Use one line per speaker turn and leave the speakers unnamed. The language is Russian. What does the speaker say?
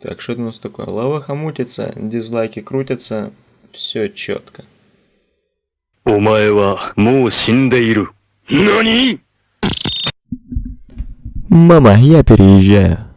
Так, что это у нас такое? Лава хамутится, дизлайки крутятся, все четко.
Мама, я переезжаю.